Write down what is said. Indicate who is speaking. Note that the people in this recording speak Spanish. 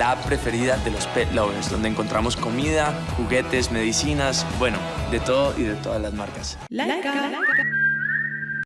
Speaker 1: la app preferida de los pet lovers, donde encontramos comida, juguetes, medicinas, bueno, de todo y de todas las marcas.